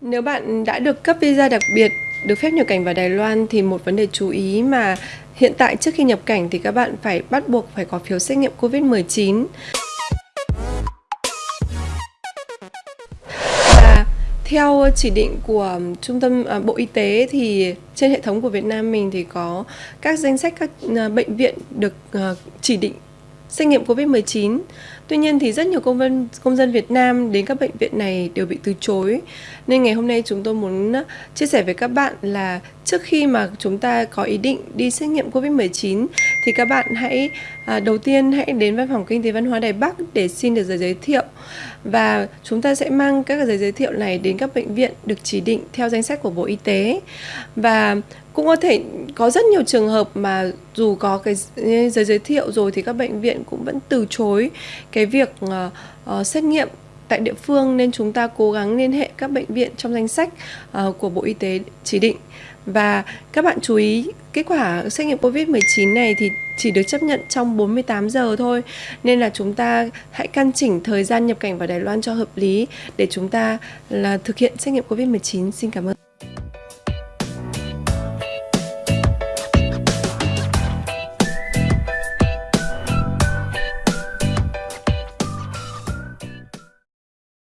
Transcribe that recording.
Nếu bạn đã được cấp visa đặc biệt được phép nhập cảnh vào Đài Loan thì một vấn đề chú ý mà hiện tại trước khi nhập cảnh thì các bạn phải bắt buộc phải có phiếu xét nghiệm COVID-19. Và theo chỉ định của Trung tâm à, Bộ Y tế thì trên hệ thống của Việt Nam mình thì có các danh sách các à, bệnh viện được à, chỉ định xét nghiệm COVID-19. Tuy nhiên thì rất nhiều công dân công dân Việt Nam đến các bệnh viện này đều bị từ chối. Nên ngày hôm nay chúng tôi muốn uh, chia sẻ với các bạn là trước khi mà chúng ta có ý định đi xét nghiệm COVID-19 thì các bạn hãy à, đầu tiên hãy đến văn phòng kinh tế văn hóa Đài Bắc để xin được giấy giới thiệu. Và chúng ta sẽ mang các giấy giới thiệu này đến các bệnh viện được chỉ định theo danh sách của Bộ Y tế. Và cũng có thể có rất nhiều trường hợp mà dù có cái giấy giới thiệu rồi thì các bệnh viện cũng vẫn từ chối cái việc uh, uh, xét nghiệm tại địa phương nên chúng ta cố gắng liên hệ các bệnh viện trong danh sách uh, của Bộ Y tế chỉ định và các bạn chú ý kết quả xét nghiệm COVID-19 này thì chỉ được chấp nhận trong 48 giờ thôi nên là chúng ta hãy căn chỉnh thời gian nhập cảnh vào Đài Loan cho hợp lý để chúng ta là thực hiện xét nghiệm COVID-19. Xin cảm ơn.